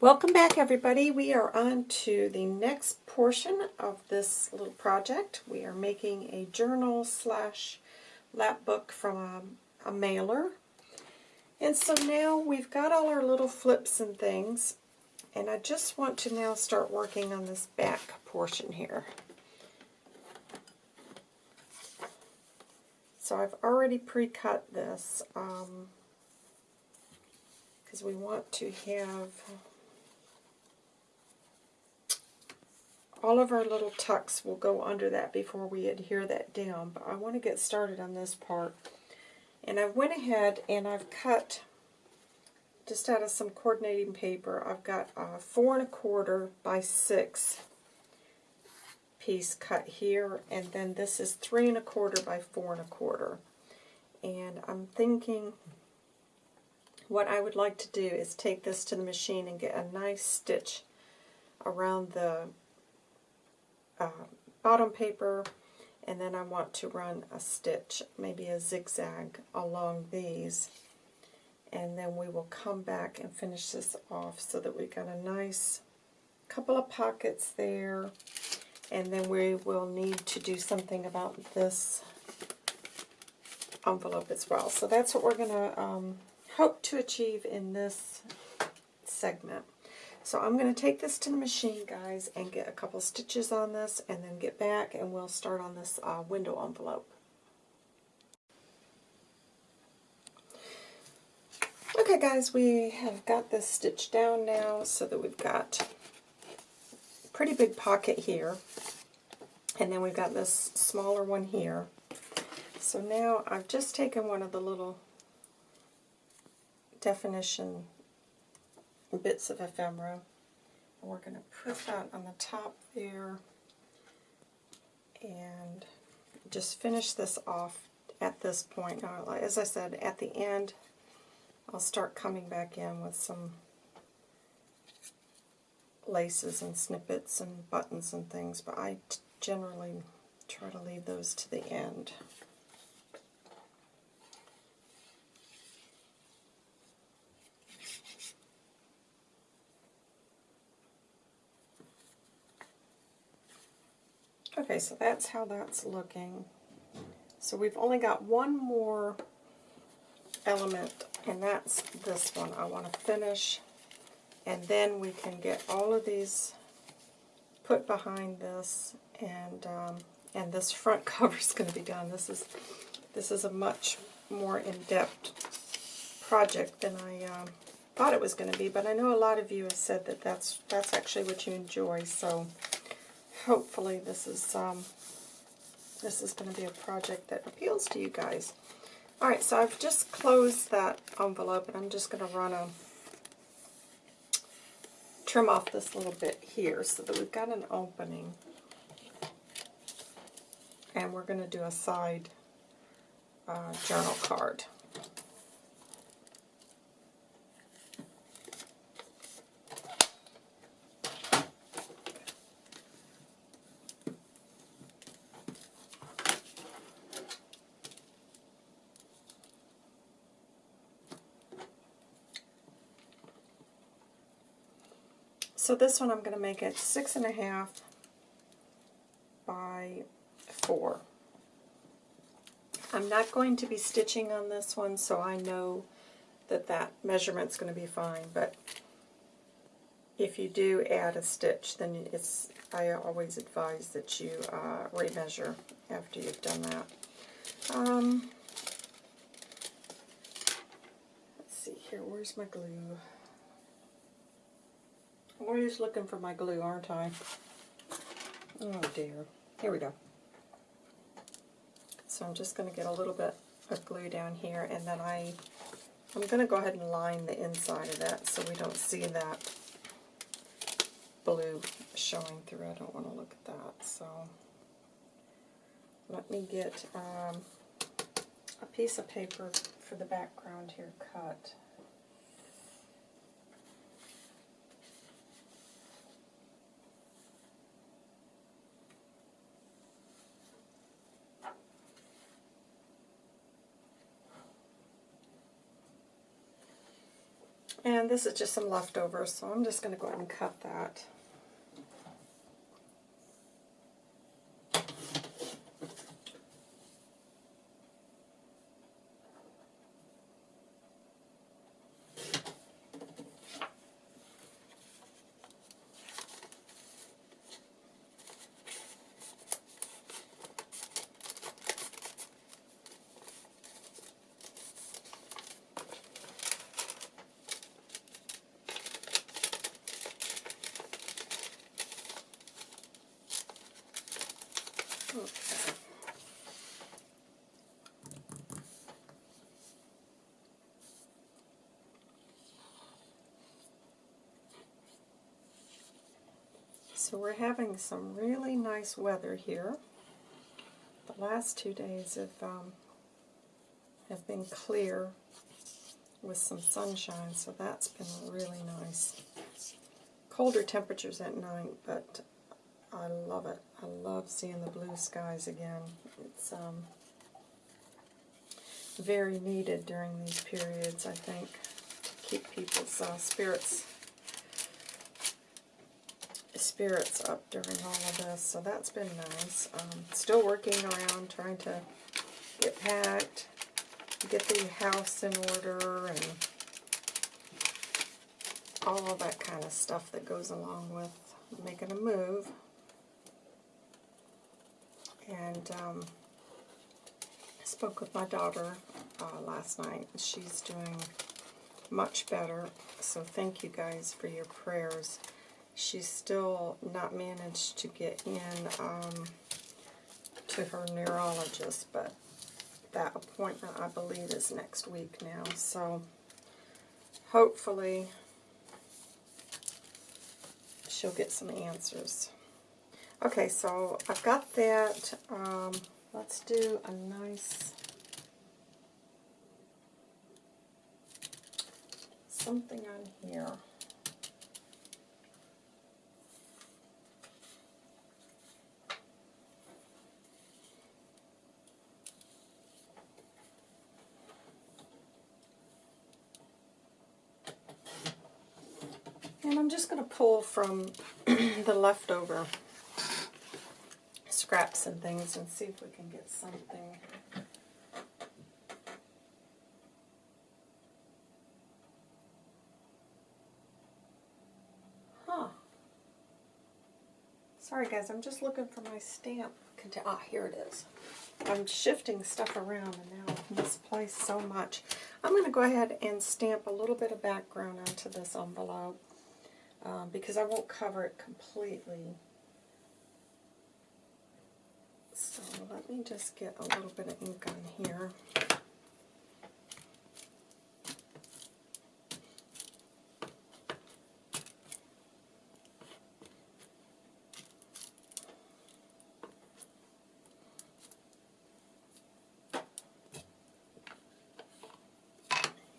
Welcome back everybody. We are on to the next portion of this little project. We are making a journal slash lap book from a, a mailer. And so now we've got all our little flips and things and I just want to now start working on this back portion here. So I've already pre-cut this because um, we want to have all of our little tucks will go under that before we adhere that down, but I want to get started on this part. And I went ahead and I've cut, just out of some coordinating paper, I've got a four and a quarter by six piece cut here, and then this is three and a quarter by four and a quarter. And I'm thinking what I would like to do is take this to the machine and get a nice stitch around the uh, bottom paper and then I want to run a stitch, maybe a zigzag along these and then we will come back and finish this off so that we've got a nice couple of pockets there and then we will need to do something about this envelope as well. So that's what we're going to um, hope to achieve in this segment. So I'm going to take this to the machine, guys, and get a couple stitches on this, and then get back, and we'll start on this uh, window envelope. Okay, guys, we have got this stitched down now so that we've got a pretty big pocket here, and then we've got this smaller one here. So now I've just taken one of the little definition bits of ephemera. And we're going to put that on the top there and just finish this off at this point. Now, as I said, at the end, I'll start coming back in with some laces and snippets and buttons and things, but I generally try to leave those to the end. Okay, so that's how that's looking. So we've only got one more element, and that's this one. I want to finish, and then we can get all of these put behind this, and um, and this front cover is going to be done. This is this is a much more in-depth project than I um, thought it was going to be, but I know a lot of you have said that that's that's actually what you enjoy. So hopefully this is um, this is going to be a project that appeals to you guys. Alright, so I've just closed that envelope and I'm just going to run a trim off this little bit here so that we've got an opening. And we're going to do a side uh, journal card. So this one I'm going to make it six and a half by four. I'm not going to be stitching on this one, so I know that that measurement's going to be fine, but if you do add a stitch, then it's I always advise that you uh, remeasure after you've done that. Um, let's see here, where's my glue? Always looking for my glue, aren't I? Oh dear. Here we go. So I'm just going to get a little bit of glue down here, and then I, I'm going to go ahead and line the inside of that so we don't see that blue showing through. I don't want to look at that. So let me get um, a piece of paper for the background here cut. And this is just some leftovers, so I'm just going to go ahead and cut that. Okay. So we're having some really nice weather here. The last two days have um, have been clear with some sunshine, so that's been really nice. Colder temperatures at night, but I love it. I love seeing the blue skies again. It's um, very needed during these periods, I think, to keep people's uh, spirits spirits up during all of this. So that's been nice. Um, still working around trying to get packed, get the house in order, and all that kind of stuff that goes along with making a move. And um, I spoke with my daughter uh, last night. She's doing much better. So thank you guys for your prayers. She's still not managed to get in um, to her neurologist, but that appointment, I believe, is next week now. So hopefully she'll get some answers. Okay, so I've got that. Um, let's do a nice something on here. And I'm just going to pull from the leftover scraps and things and see if we can get something. Huh. Sorry guys, I'm just looking for my stamp. Ah, here it is. I'm shifting stuff around and now I've misplaced so much. I'm going to go ahead and stamp a little bit of background onto this envelope um, because I won't cover it completely. So let me just get a little bit of ink on here.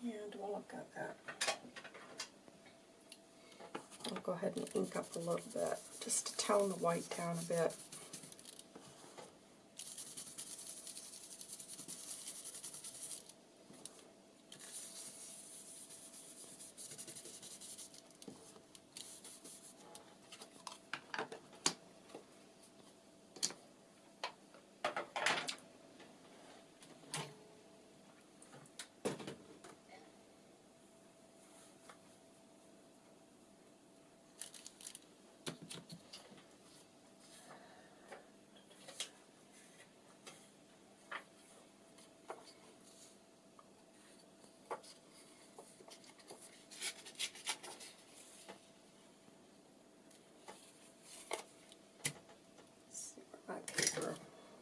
And while I've got that, I'll go ahead and ink up a little bit just to tone the white down a bit.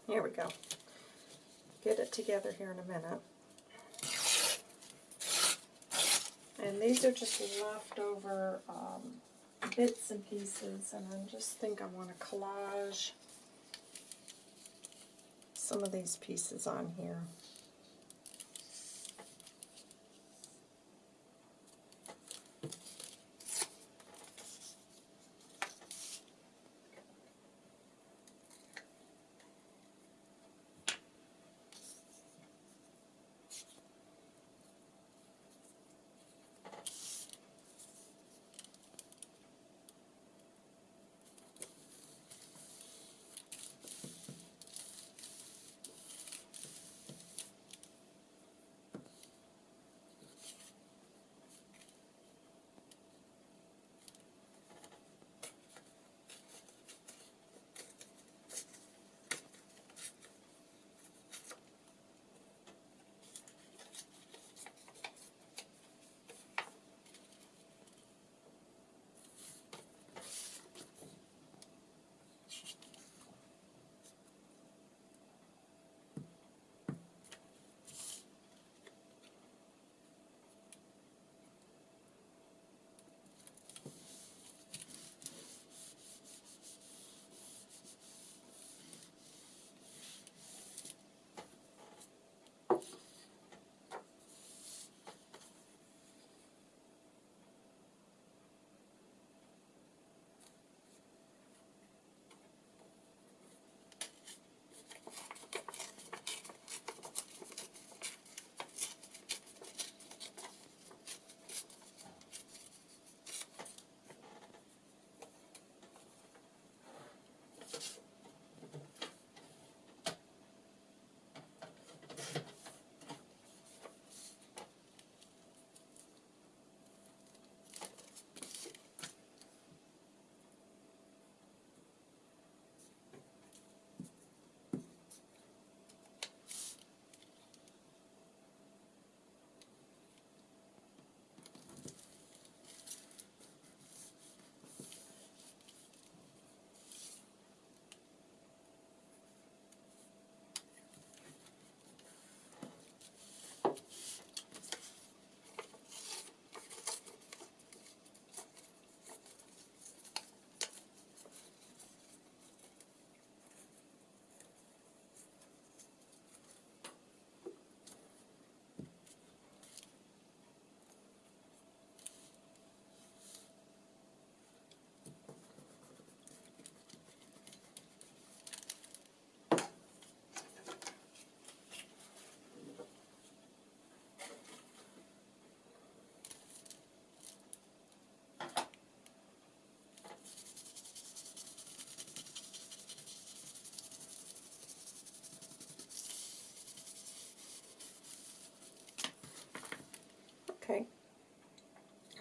Here we go. Get it together here in a minute. And these are just leftover um, bits and pieces, and I just think I want to collage some of these pieces on here.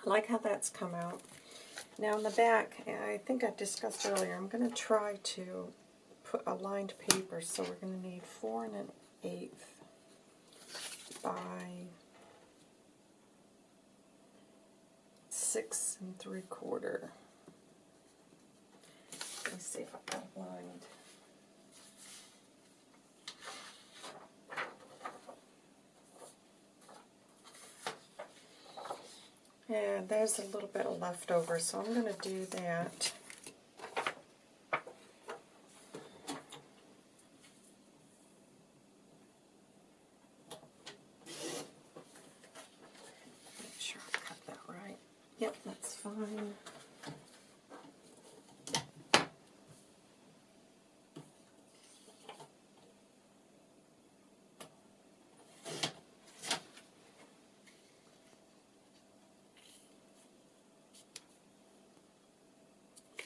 Like how that's come out. Now in the back, I think I discussed earlier, I'm going to try to put a lined paper, so we're going to need four and an eighth by six and three quarter. Let me see if I've got lined. And there's a little bit of leftover, so I'm going to do that. Make sure I cut that right. Yep, that's fine.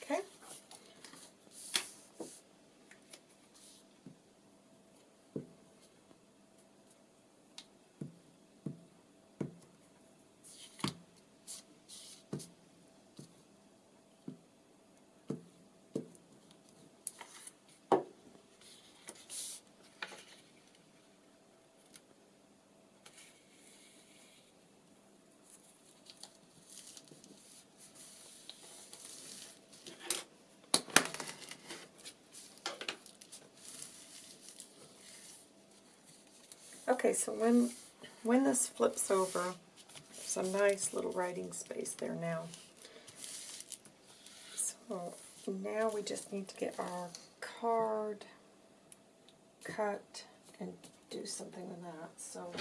Okay. Okay, so when when this flips over, there's a nice little writing space there now. So now we just need to get our card cut and do something with that. So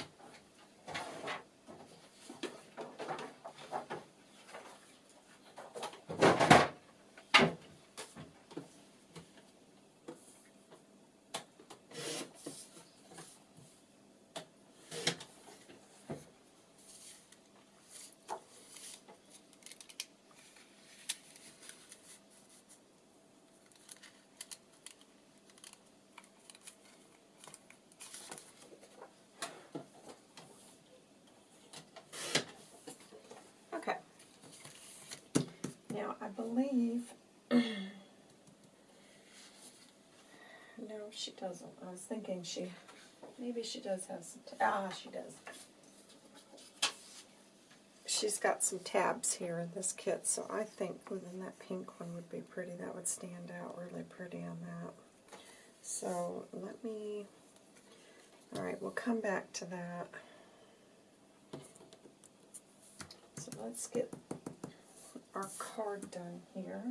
Okay. Now, I believe... no, she doesn't. I was thinking she... Maybe she does have some... ah, she does. She's got some tabs here in this kit, so I think within that pink one would be pretty. That would stand out really pretty on that. So, let me... Alright, we'll come back to that. So let's get our card done here.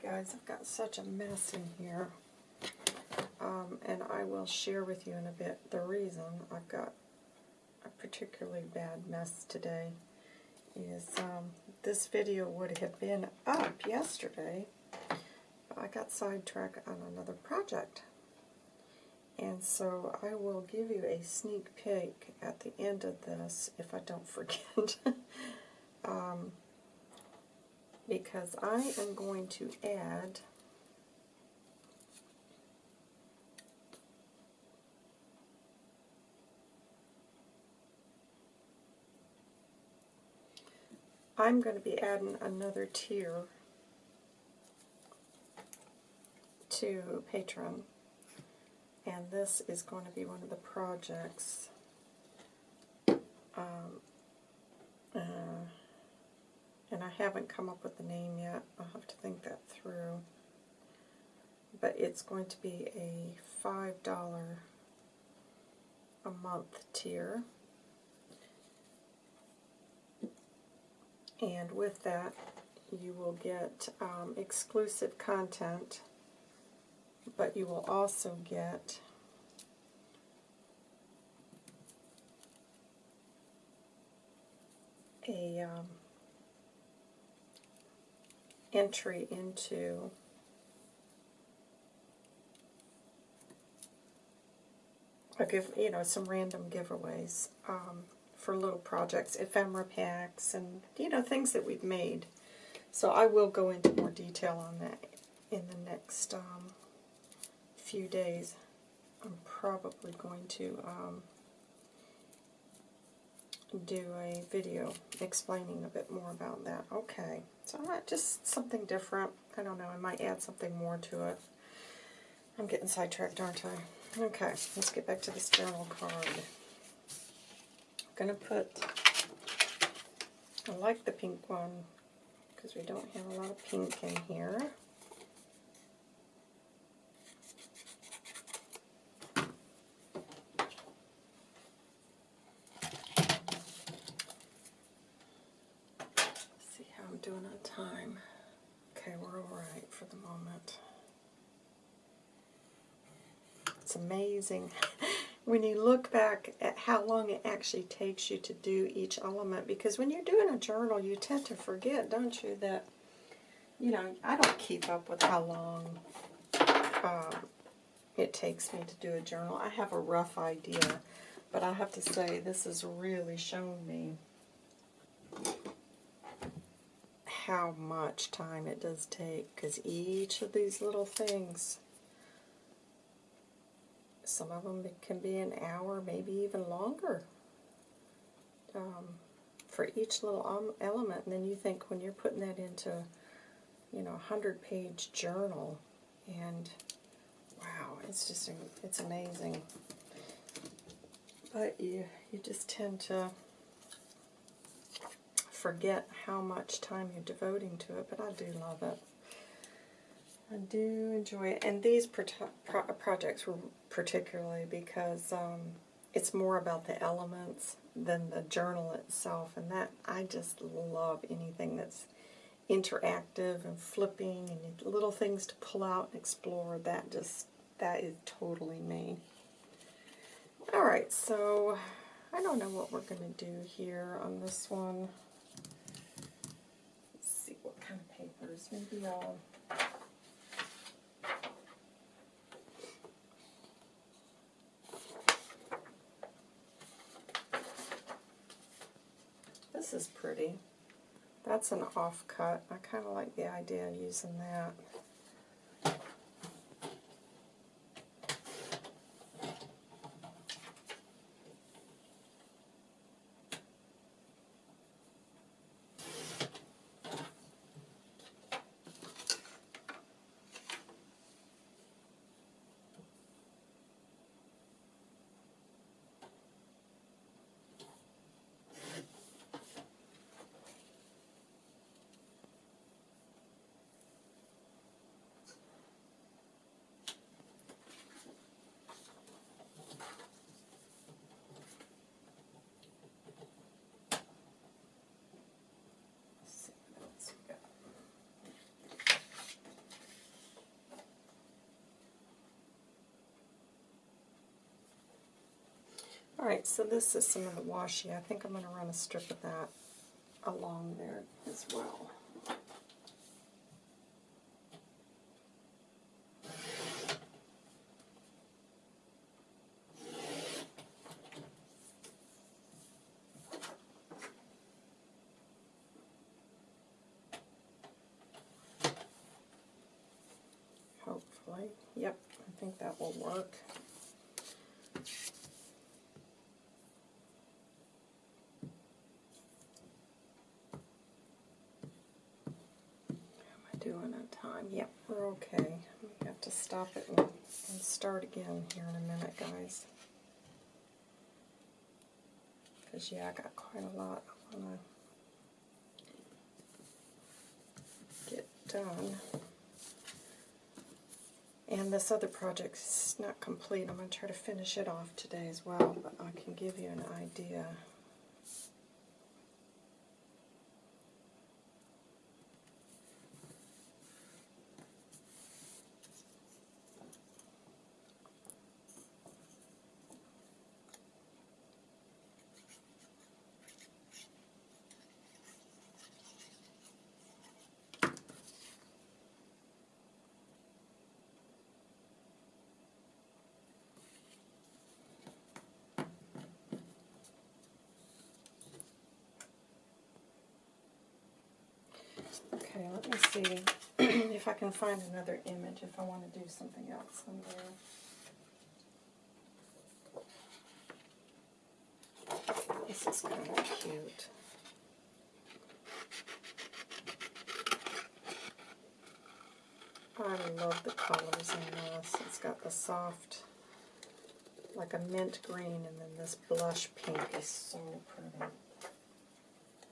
Sorry guys, I've got such a mess in here. Um, and I will share with you in a bit the reason I've got a particularly bad mess today is um, this video would have been up yesterday, but I got sidetracked on another project. And so I will give you a sneak peek at the end of this if I don't forget. um, because I am going to add I'm going to be adding another tier to Patreon. And this is going to be one of the projects um, uh, and I haven't come up with the name yet. I'll have to think that through. But it's going to be a $5 a month tier. And with that, you will get um, exclusive content, but you will also get a um, entry into give you know some random giveaways um, for little projects, ephemera packs, and you know things that we've made. So I will go into more detail on that in the next um, few days. I'm probably going to um, do a video explaining a bit more about that. Okay, so just something different. I don't know, I might add something more to it. I'm getting sidetracked, aren't I? Okay, let's get back to this journal card. I'm going to put, I like the pink one because we don't have a lot of pink in here. see how I'm doing on time. Okay, we're all right for the moment. It's amazing when you look back at how long it actually takes you to do each element because when you're doing a journal you tend to forget, don't you, that, you know, I don't keep up with how long um, it takes me to do a journal. I have a rough idea, but I have to say this has really shown me how much time it does take because each of these little things some of them can be an hour maybe even longer um, for each little um, element and then you think when you're putting that into you know a hundred page journal and wow it's just it's amazing but you you just tend to forget how much time you're devoting to it, but I do love it. I do enjoy it. And these pro pro projects were particularly because um, it's more about the elements than the journal itself. And that I just love anything that's interactive and flipping and little things to pull out and explore. That just, that is totally me. Alright, so I don't know what we're going to do here on this one. Let's see what kind of papers. Maybe I'll... This is pretty. That's an offcut. I kind of like the idea of using that. Alright, so this is some of the washi. I think I'm going to run a strip of that along there as well. Hopefully. Yep, I think that will work. doing on time. Yep, we're okay. We have to stop it and, and start again here in a minute, guys. Because, yeah, I got quite a lot I want to get done. And this other project is not complete. I'm going to try to finish it off today as well, but I can give you an idea. See if I can find another image if I want to do something else on there. This is kind of cute. I love the colors in this. It's got the soft, like a mint green, and then this blush pink is so pretty.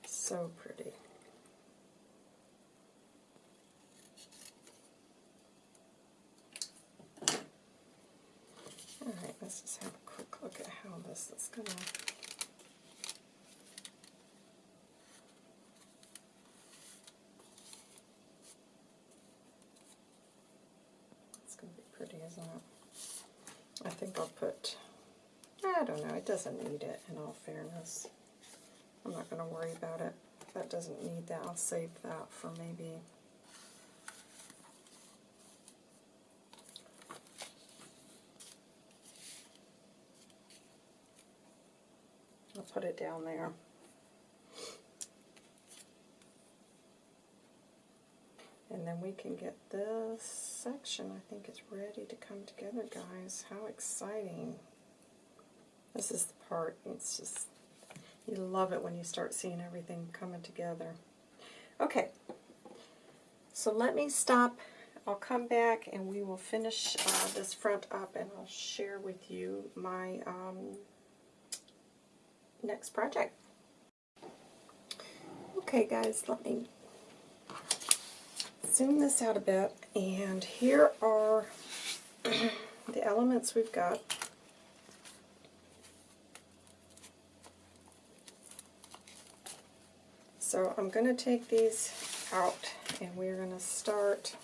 So pretty. Alright, let's just have a quick look at how this is going to It's going to be pretty, isn't it? I think I'll put, I don't know, it doesn't need it in all fairness. I'm not going to worry about it. That doesn't need that. I'll save that for maybe I'll put it down there. And then we can get this section, I think it's ready to come together, guys. How exciting. This is the part, it's just, you love it when you start seeing everything coming together. Okay, so let me stop. I'll come back and we will finish uh, this front up and I'll share with you my um, next project. Okay guys, let me zoom this out a bit and here are the elements we've got. So I'm going to take these out and we're going to start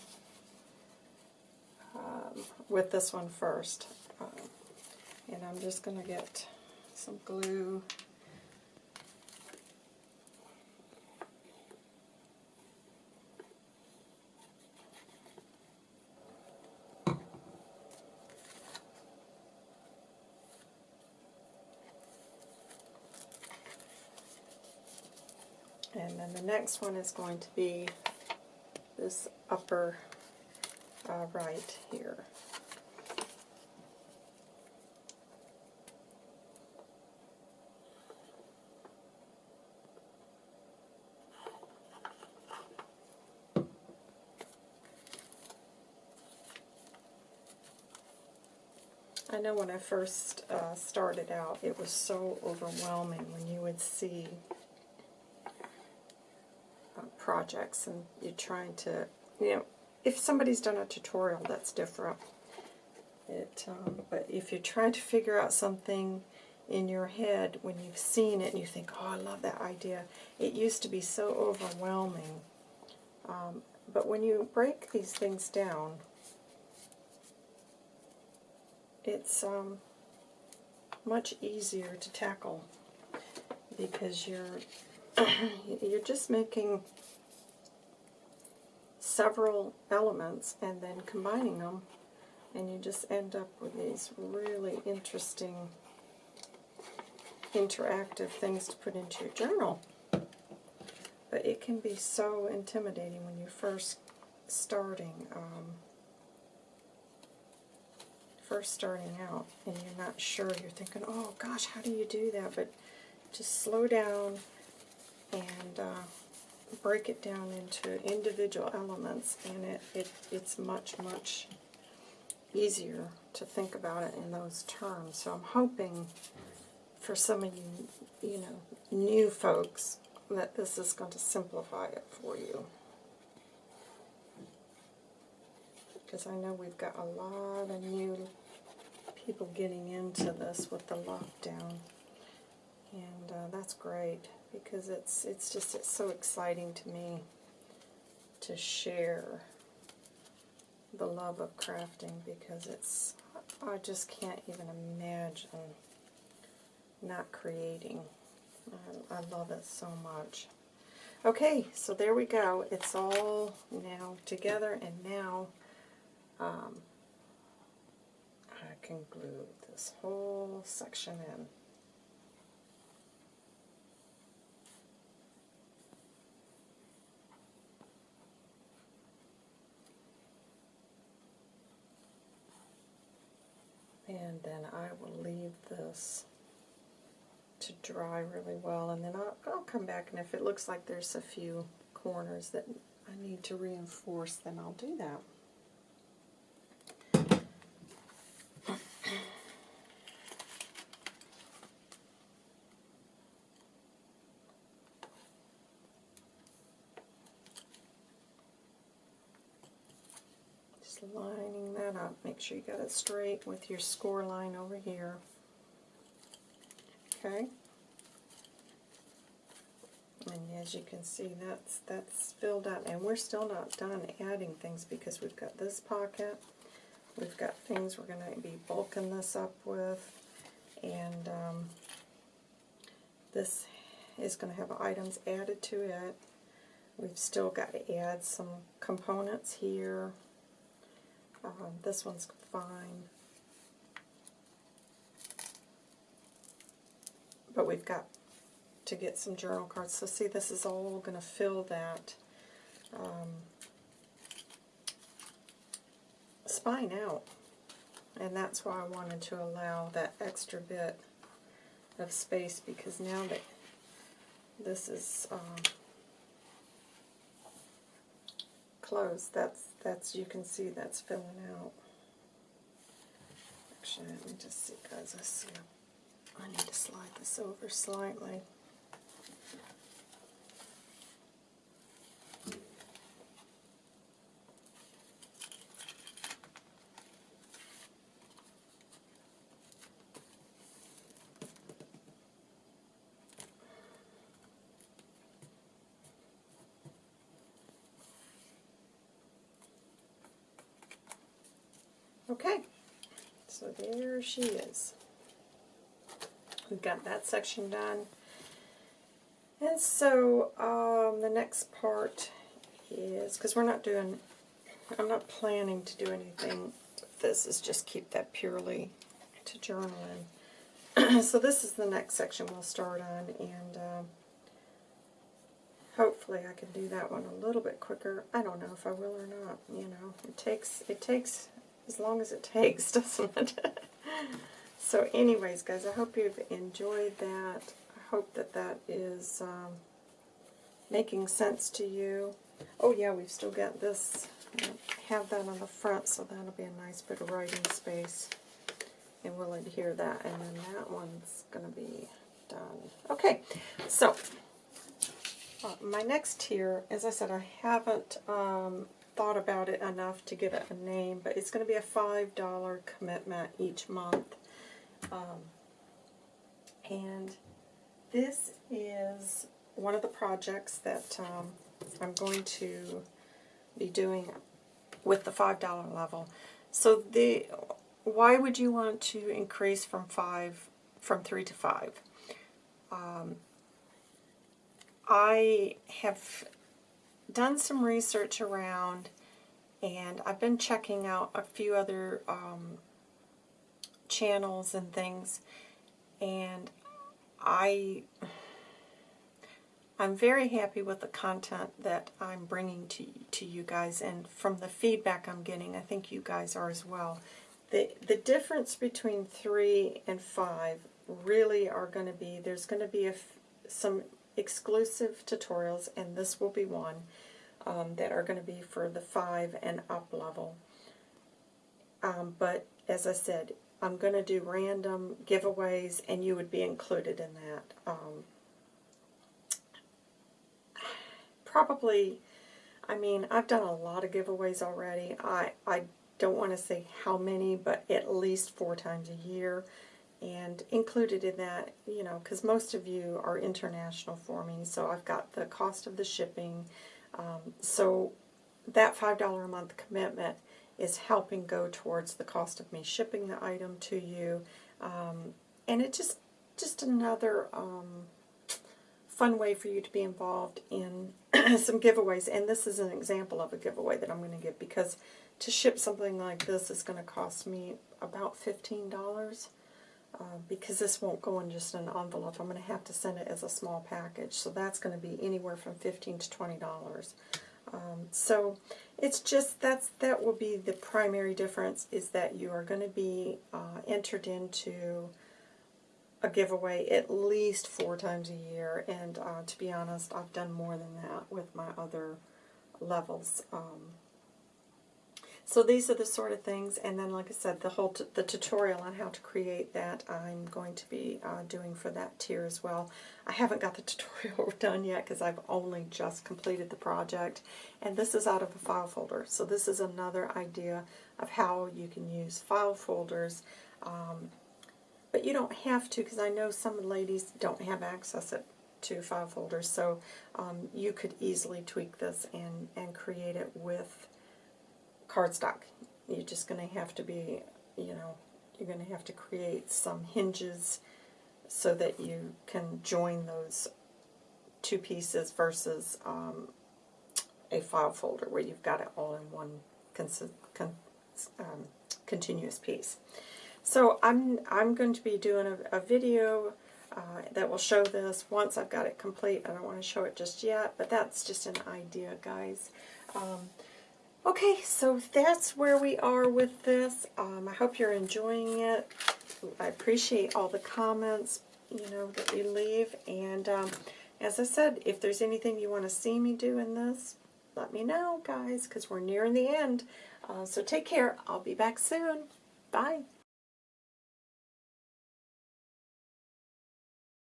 um, with this one first. Um, and I'm just going to get some glue And the next one is going to be this upper uh, right here. I know when I first uh, started out, it was so overwhelming when you would see projects and you're trying to, you know, if somebody's done a tutorial, that's different. It, um, but if you're trying to figure out something in your head when you've seen it and you think, oh, I love that idea, it used to be so overwhelming. Um, but when you break these things down, it's um, much easier to tackle because you're you're just making several elements and then combining them and you just end up with these really interesting interactive things to put into your journal. But it can be so intimidating when you're first starting um, first starting out and you're not sure, you're thinking, oh gosh, how do you do that? But just slow down and uh, break it down into individual elements and it, it it's much, much easier to think about it in those terms. So I'm hoping for some of you, you know, new folks that this is going to simplify it for you. because I know we've got a lot of new people getting into this with the lockdown. And uh, that's great because it's it's just it's so exciting to me to share the love of crafting because it's I just can't even imagine not creating. I, I love it so much. Okay, so there we go. It's all now together and now um, I can glue this whole section in. Then I will leave this to dry really well, and then I'll, I'll come back, and if it looks like there's a few corners that I need to reinforce, then I'll do that. Just lining that up. Make sure you got it straight with your score line over here. Okay. And as you can see, that's that's filled out, and we're still not done adding things because we've got this pocket, we've got things we're going to be bulking this up with, and um, this is going to have items added to it. We've still got to add some components here. Um, this one's fine. But we've got to get some journal cards. So see, this is all going to fill that um, spine out. And that's why I wanted to allow that extra bit of space because now that this is um, closed, that's, that's, you can see that's filling out. Actually, let me just see, guys, I see, I need to slide this over slightly. Okay, so there she is. We've got that section done. And so um, the next part is, because we're not doing, I'm not planning to do anything this, is just keep that purely to journaling. so this is the next section we'll start on, and um, hopefully I can do that one a little bit quicker. I don't know if I will or not, you know. It takes, it takes as long as it takes, doesn't it? so anyways, guys, I hope you've enjoyed that. I hope that that is um, making sense to you. Oh yeah, we've still got this. Have that on the front, so that'll be a nice bit of writing space. And we'll adhere that. And then that one's going to be done. Okay, so uh, my next tier, as I said, I haven't um, thought about it enough to give it a name, but it's going to be a $5 commitment each month. Um, and this is one of the projects that um, I'm going to be doing with the $5 level. So the why would you want to increase from 5 from 3 to 5? Um, I have done some research around, and I've been checking out a few other um, channels and things, and I I'm very happy with the content that I'm bringing to to you guys, and from the feedback I'm getting, I think you guys are as well. The the difference between three and five really are going to be there's going to be a, some exclusive tutorials, and this will be one, um, that are going to be for the 5 and up level. Um, but as I said, I'm going to do random giveaways, and you would be included in that. Um, probably, I mean, I've done a lot of giveaways already. I, I don't want to say how many, but at least four times a year and included in that, you know, because most of you are international for me, so I've got the cost of the shipping. Um, so that $5 a month commitment is helping go towards the cost of me shipping the item to you. Um, and it's just, just another um, fun way for you to be involved in some giveaways. And this is an example of a giveaway that I'm going to give because to ship something like this is going to cost me about $15. Uh, because this won't go in just an envelope. I'm going to have to send it as a small package. So that's going to be anywhere from 15 to $20. Um, so it's just that's that will be the primary difference is that you are going to be uh, entered into a giveaway at least four times a year. And uh, to be honest, I've done more than that with my other levels. Um, so these are the sort of things, and then like I said, the whole the tutorial on how to create that I'm going to be uh, doing for that tier as well. I haven't got the tutorial done yet because I've only just completed the project, and this is out of a file folder. So this is another idea of how you can use file folders, um, but you don't have to because I know some ladies don't have access to file folders, so um, you could easily tweak this and, and create it with cardstock. You're just going to have to be, you know, you're going to have to create some hinges so that you can join those two pieces versus um, a file folder where you've got it all in one con um, continuous piece. So I'm I'm going to be doing a, a video uh, that will show this once I've got it complete. I don't want to show it just yet, but that's just an idea, guys. Um, Okay, so that's where we are with this. Um, I hope you're enjoying it. I appreciate all the comments, you know, that you leave. And um, as I said, if there's anything you want to see me do in this, let me know, guys, because we're nearing the end. Uh, so take care. I'll be back soon. Bye.